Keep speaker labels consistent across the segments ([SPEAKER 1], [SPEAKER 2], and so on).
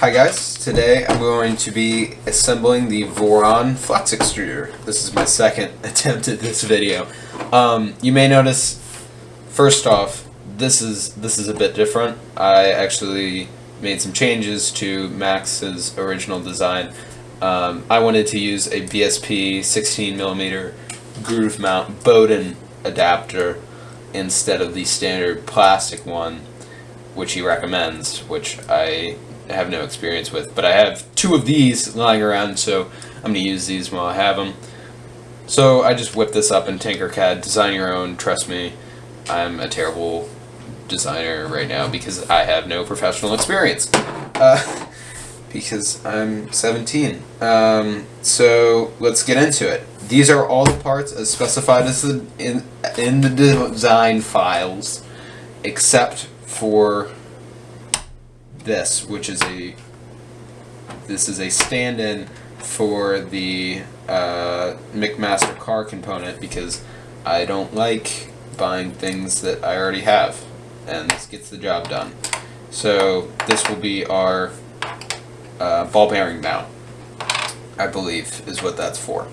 [SPEAKER 1] Hi guys, today I'm going to be assembling the Voron Flex Extruder. This is my second attempt at this video. Um, you may notice, first off, this is this is a bit different. I actually made some changes to Max's original design. Um, I wanted to use a BSP 16mm groove mount Bowden adapter instead of the standard plastic one, which he recommends, which I have no experience with. But I have two of these lying around, so I'm going to use these while I have them. So I just whipped this up in Tinkercad. Design your own, trust me. I'm a terrible designer right now because I have no professional experience. Uh, because I'm 17. Um, so let's get into it. These are all the parts as specified as the, in, in the design files, except for this, which is a this is a stand-in for the uh, McMaster-Carr component because I don't like buying things that I already have, and this gets the job done. So this will be our uh, ball bearing mount, I believe is what that's for.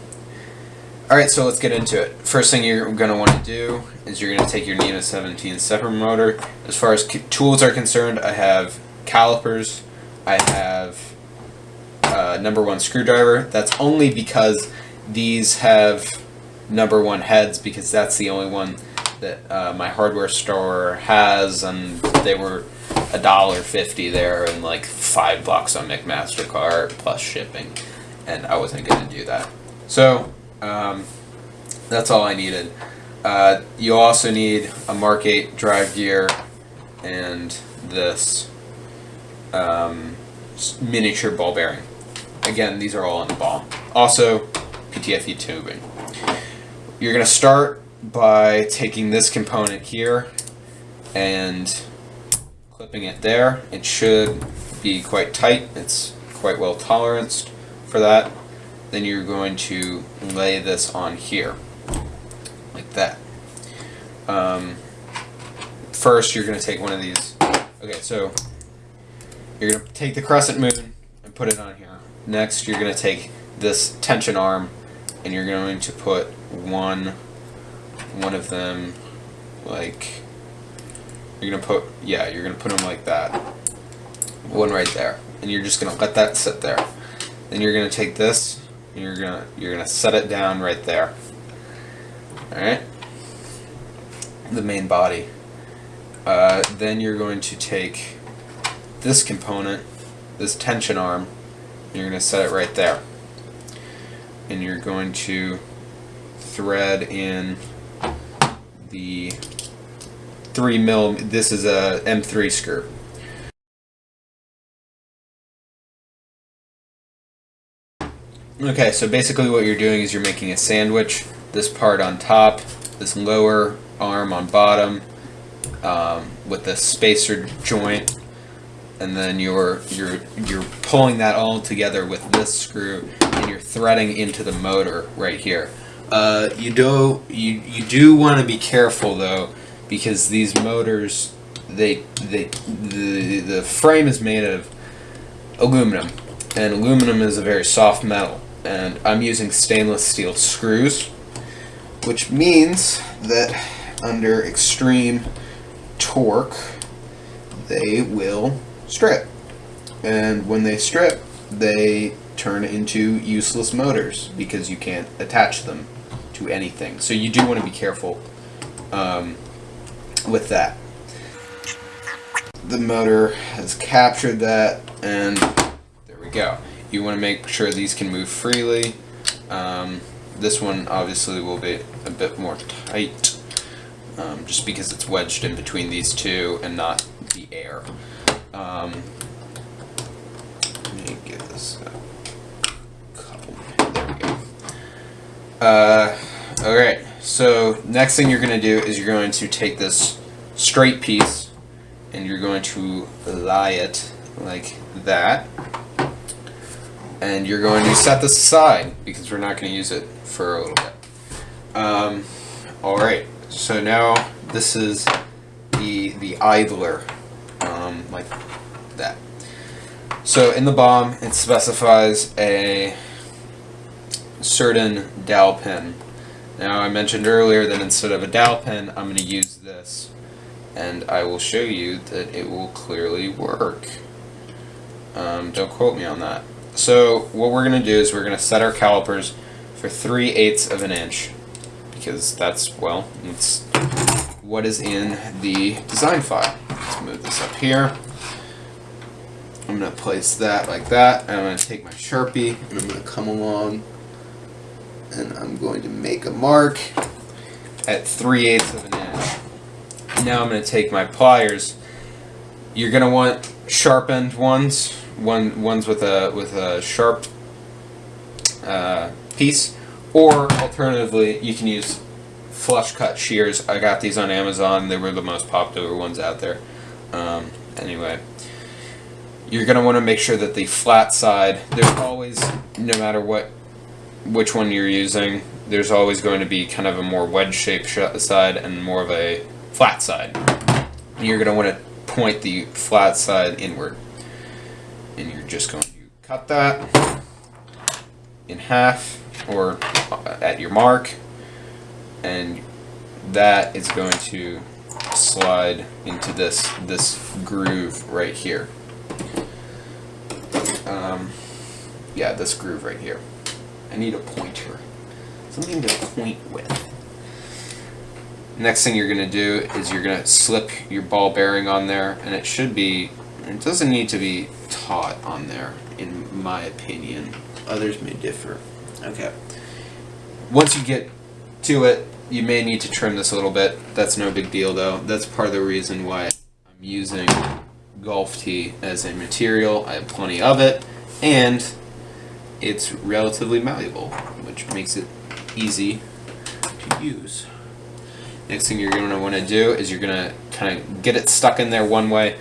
[SPEAKER 1] Alright, so let's get into it. First thing you're going to want to do is you're going to take your NEMA 17 stepper motor. As far as tools are concerned, I have calipers, I have uh, number one screwdriver. That's only because these have number one heads because that's the only one that uh, my hardware store has and they were a dollar fifty there and like five bucks on McMaster-Carr plus shipping, and I wasn't going to do that. So um, that's all I needed. Uh, you also need a Mark 8 drive gear and this um, miniature ball bearing. Again, these are all in the ball. Also, PTFE tubing. You're going to start by taking this component here and clipping it there. It should be quite tight. It's quite well toleranced for that. Then you're going to lay this on here, like that. Um, first, you're going to take one of these. Okay, so you're going to take the crescent moon and put it on here. Next, you're going to take this tension arm and you're going to put one one of them like you're gonna put, yeah, you're gonna put them like that. One right there. And you're just gonna let that sit there. Then you're gonna take this, and you're gonna, you're gonna set it down right there. Alright? The main body. Uh, then you're going to take this component, this tension arm, you're going to set it right there. And you're going to thread in the 3 mil. This is a M3 screw. Okay, so basically what you're doing is you're making a sandwich. This part on top, this lower arm on bottom, um, with the spacer joint, and then you're you're you're pulling that all together with this screw, and you're threading into the motor right here. Uh, you do you you do want to be careful though because these motors they they the the frame is made of aluminum and aluminum is a very soft metal and I'm using stainless steel screws which means that under extreme torque they will strip and when they strip they turn into useless motors because you can't attach them to anything so you do want to be careful um, with that. The motor has captured that and there we go. You want to make sure these can move freely. Um, this one obviously will be a bit more tight um, just because it's wedged in between these two and not the air. Um, let me get this a couple, there we go. Uh, Alright, so next thing you're going to do is you're going to take this straight piece and you're going to lie it like that. And you're going to set this aside because we're not going to use it for a little bit. Um, Alright, so now this is the, the idler, um, like that. So in the BOM, it specifies a certain dowel pin. Now I mentioned earlier that instead of a dowel pin, I'm going to use this. And I will show you that it will clearly work. Um, don't quote me on that. So what we're going to do is we're going to set our calipers for 3 eighths of an inch. Because that's, well, it's what is in the design file. Let's move this up here. I'm going to place that like that. And I'm going to take my Sharpie and I'm going to come along and I'm going to make a mark at 3 eighths of an inch. Now I'm going to take my pliers. You're going to want sharpened ones, one ones with a with a sharp uh, piece, or alternatively you can use flush cut shears. I got these on Amazon. They were the most popular ones out there. Um, anyway, you're going to want to make sure that the flat side, there's always, no matter what, which one you're using, there's always going to be kind of a more wedge-shaped side and more of a flat side. You're going to want to point the flat side inward. And you're just going to cut that in half or at your mark and that is going to slide into this this groove right here. Um, yeah, this groove right here. I need a pointer. Something to point with. Next thing you're going to do is you're going to slip your ball bearing on there, and it should be, it doesn't need to be taut on there, in my opinion. Others may differ. Okay. Once you get to it, you may need to trim this a little bit. That's no big deal though. That's part of the reason why I'm using golf tee as a material. I have plenty of it, and it's relatively malleable, which makes it easy to use. Next thing you're going to want to do is you're going to kind of get it stuck in there one way,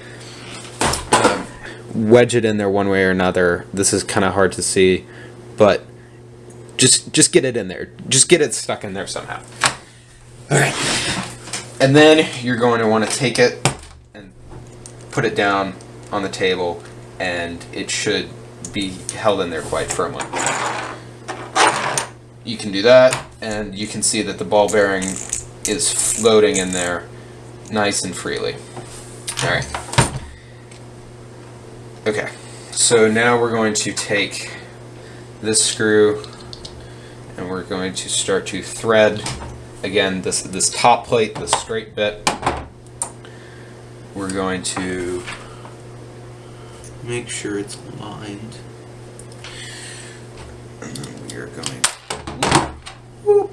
[SPEAKER 1] um, wedge it in there one way or another. This is kind of hard to see, but just just get it in there. Just get it stuck in there somehow. All right. And then you're going to want to take it and put it down on the table and it should be held in there quite firmly. You can do that and you can see that the ball bearing is floating in there nice and freely. Alright. Okay, so now we're going to take this screw and we're going to start to thread again this this top plate the straight bit. We're going to make sure it's lined and then we are going whoop,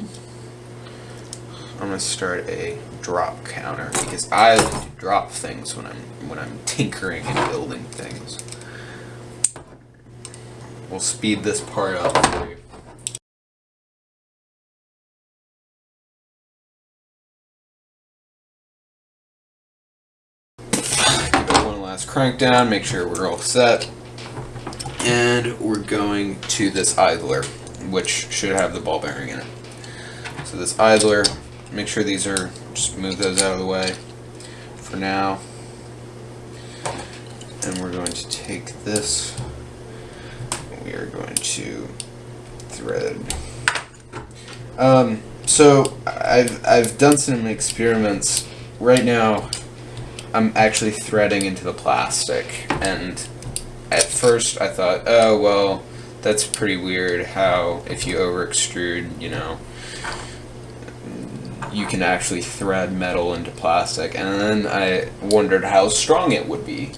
[SPEAKER 1] I'm gonna start a drop counter because I like to drop things when I'm when I'm tinkering and building things. We'll speed this part up for you last crank down, make sure we're all set. And we're going to this idler, which should have the ball bearing in it. So this idler, make sure these are, just move those out of the way for now. And we're going to take this, we are going to thread. Um, so I've, I've done some experiments. Right now, I'm actually threading into the plastic and at first I thought oh well that's pretty weird how if you over extrude you know you can actually thread metal into plastic and then I wondered how strong it would be.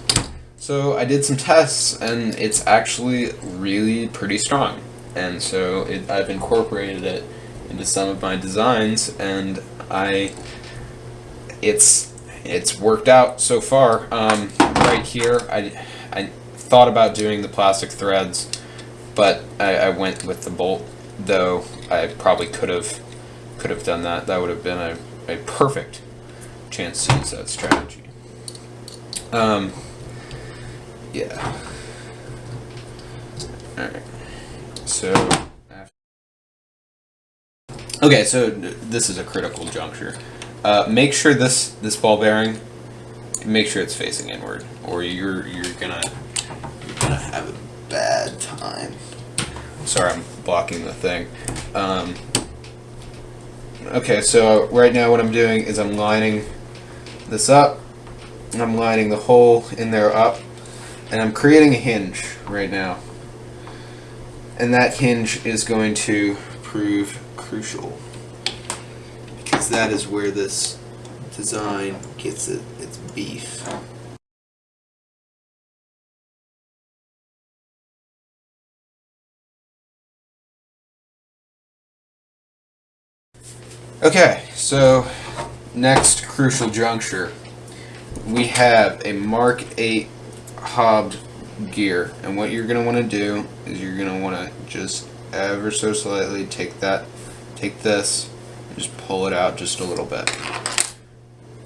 [SPEAKER 1] So I did some tests and it's actually really pretty strong and so it, I've incorporated it into some of my designs and I it's it's worked out so far. Um, right here, I, I thought about doing the plastic threads, but I, I went with the bolt, though I probably could have could have done that. That would have been a, a perfect chance to use that strategy. Um, yeah. Alright. So, okay, so this is a critical juncture. Uh, make sure this this ball bearing, make sure it's facing inward, or you're you're gonna you're gonna have a bad time. sorry, I'm blocking the thing. Um, okay, so right now what I'm doing is I'm lining this up. And I'm lining the hole in there up. And I'm creating a hinge right now. And that hinge is going to prove crucial. Because that is where this design gets it, its beef. Okay, so next crucial juncture. We have a Mark 8 hobbed gear and what you're going to want to do is you're going to want to just ever so slightly take that, take this, just pull it out just a little bit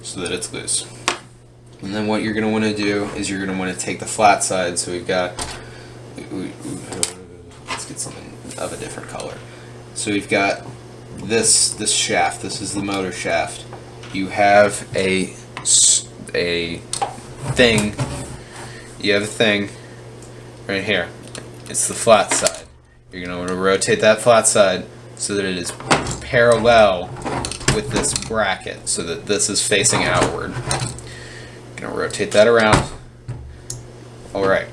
[SPEAKER 1] so that it's loose. And then what you're going to want to do is you're going to want to take the flat side, so we've got, let's get something of a different color. So we've got this this shaft. This is the motor shaft. You have a a thing. You have a thing right here. It's the flat side. You're going to want to rotate that flat side so that it is parallel with this bracket so that this is facing outward. Going to rotate that around. Alright.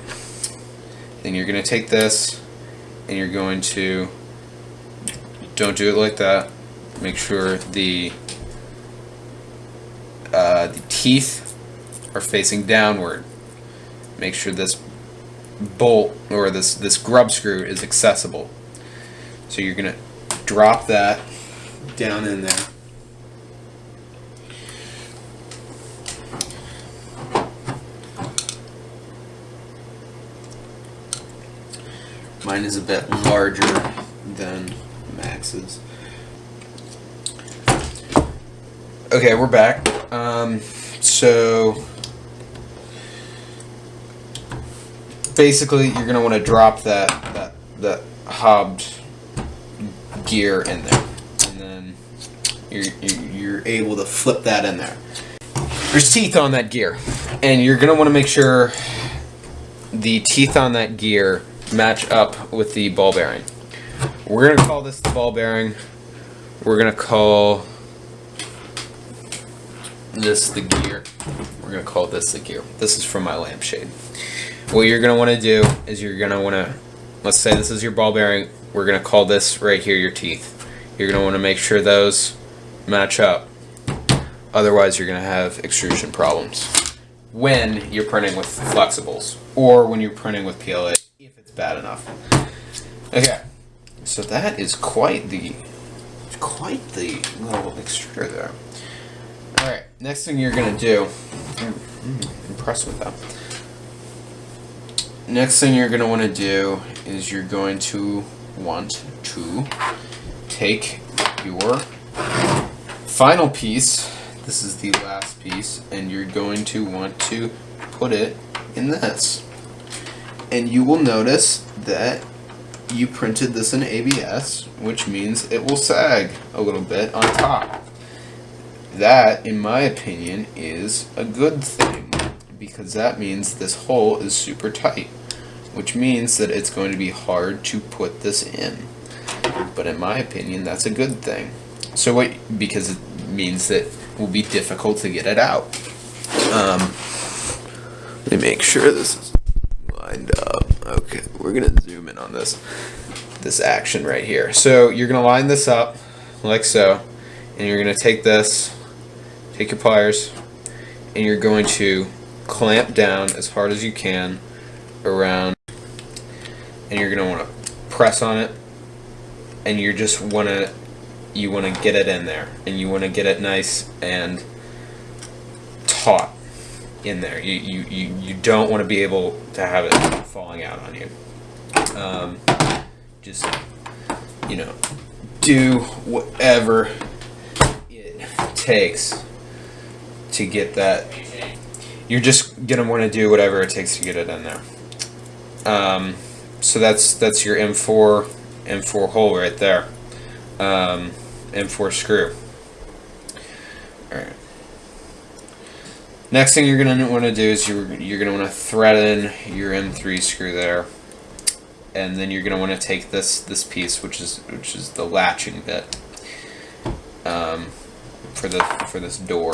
[SPEAKER 1] Then you're to take this and you're going to don't do it like that. Make sure the uh, the teeth are facing downward. Make sure this bolt or this this grub screw is accessible. So you're gonna drop that down in there. Mine is a bit larger than Max's. Okay, we're back. Um, so basically, you're gonna want to drop that that that hobbed gear in there, you're you're able to flip that in there. There's teeth on that gear, and you're gonna want to make sure the teeth on that gear match up with the ball bearing. We're gonna call this the ball bearing. We're gonna call this the gear. We're gonna call this the gear. This is from my lampshade. What you're gonna wanna do is you're gonna wanna, let's say this is your ball bearing, we're gonna call this right here your teeth. You're gonna wanna make sure those match up. Otherwise you're gonna have extrusion problems when you're printing with flexibles or when you're printing with PLA if it's bad enough. Okay, so that is quite the quite the little extruder there. Alright, next thing you're going to do, I'm, impressed with that. Next thing you're going to want to do is you're going to want to take your final piece, this is the last piece, and you're going to want to put it in this. And you will notice that you printed this in ABS, which means it will sag a little bit on top that, in my opinion, is a good thing because that means this hole is super tight, which means that it's going to be hard to put this in. But in my opinion, that's a good thing. So what, because it means that it will be difficult to get it out. Um, let me make sure this is lined up. Okay, we're gonna zoom in on this, this action right here. So you're gonna line this up like so, and you're gonna take this take your pliers and you're going to clamp down as hard as you can around and you're want to press on it and you just want to you want to get it in there and you want to get it nice and taut in there you, you, you, you don't want to be able to have it falling out on you um, just you know do whatever it takes to get that. You're just gonna want to do whatever it takes to get it in there. Um, so that's that's your M4 M4 hole right there. Um, M4 screw. All right. Next thing you're gonna want to do is you're you're gonna want to thread in your M3 screw there, and then you're going to want to take this this piece, which is which is the latching bit um, for the for this door,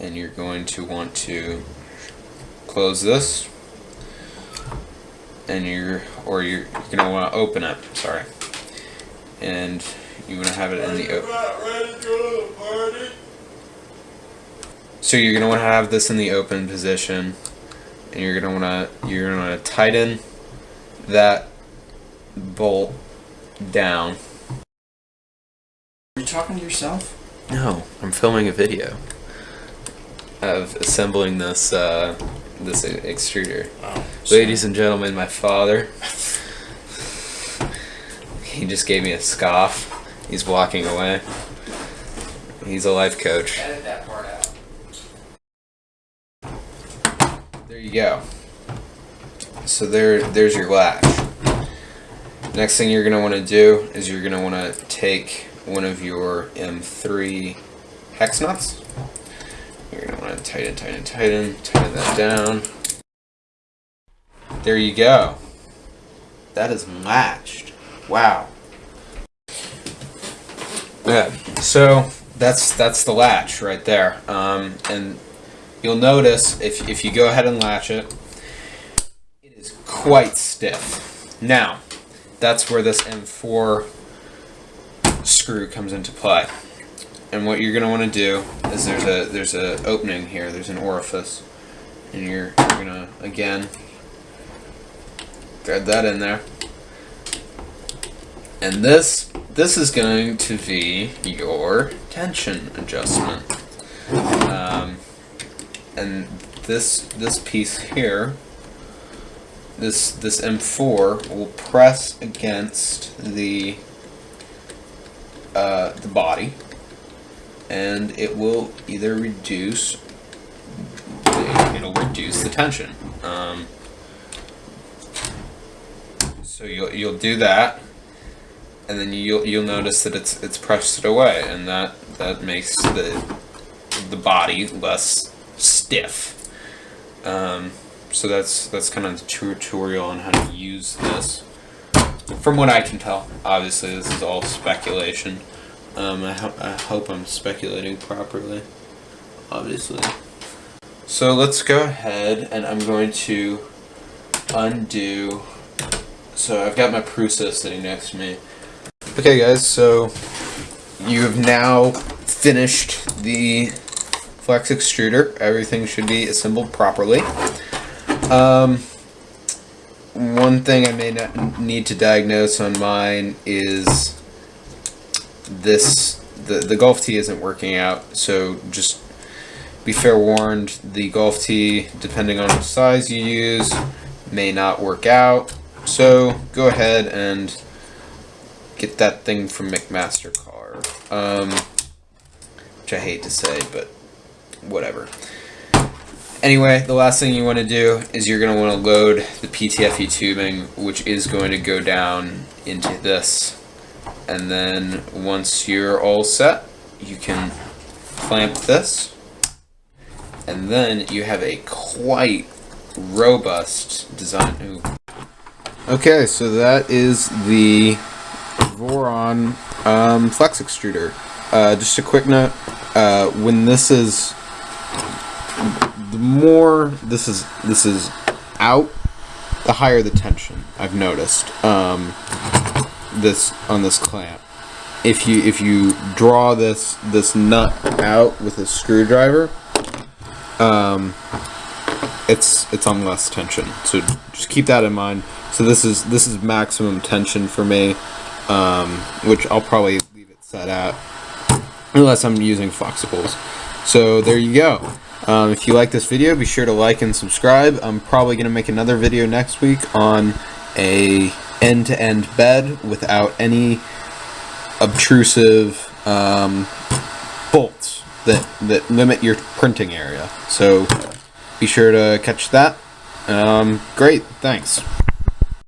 [SPEAKER 1] and you're going to want to close this, and you're or you're, you're going to want to open it. Sorry, and you want to have it in the open. So you're gonna want to have this in the open position, and you're gonna want to you're gonna want to tighten that bolt down.
[SPEAKER 2] Are you talking to yourself?
[SPEAKER 1] No, I'm filming a video of assembling this uh, this extruder.
[SPEAKER 2] Oh,
[SPEAKER 1] Ladies and gentlemen, my father. He just gave me a scoff. He's walking away. He's a life coach.
[SPEAKER 2] Edit that part out.
[SPEAKER 1] There you go. So there, there's your latch. Next thing you're gonna want to do is you're gonna want to take one of your M3 hex nuts. You're gonna want to tighten, tighten, tighten, tighten that down. There you go. That is latched. Wow. Yeah. So that's that's the latch right there. Um, and you'll notice if, if you go ahead and latch it, it is quite stiff. Now, that's where this M4 screw comes into play. And what you're going to want to do is there's a there's a opening here, there's an orifice, and you're, you're going to again thread that in there. And this this is going to be your tension adjustment. Um, and this this piece here this this M4 will press against the uh, the body. And it will either reduce it'll reduce the tension. Um, so you'll you'll do that and then you'll you'll notice that it's it's pressed it away and that that makes the the body less stiff um, so that's that's kind of the tutorial on how to use this. From what I can tell, obviously this is all speculation. Um, I, ho I hope I'm speculating properly, obviously. So let's go ahead and I'm going to undo. So I've got my Prusa sitting next to me. Okay guys, so you have now finished the flex extruder. Everything should be assembled properly. Um, one thing I may not need to diagnose on mine is this the the golf tee isn't working out. So just be fair warned. The golf tee, depending on the size you use, may not work out. So go ahead and get that thing from McMaster-Carr. Um, which I hate to say, but whatever. Anyway, the last thing you want to do is you're going to want to load the PTFE tubing, which is going to go down into this. And then once you're all set, you can clamp this. And then you have a quite robust design. Ooh. Okay, so that is the Voron um, flex extruder. Uh, just a quick note, uh, when this is the more this is this is out, the higher the tension. I've noticed um, this on this clamp. If you if you draw this this nut out with a screwdriver, um, it's it's on less tension. So just keep that in mind. So this is this is maximum tension for me, um, which I'll probably leave it set at unless I'm using flexibles. So there you go. Um, if you like this video, be sure to like and subscribe. I'm probably going to make another video next week on a end-to-end -end bed without any obtrusive um, bolts that, that limit your printing area. So be sure to catch that. Um, great, thanks.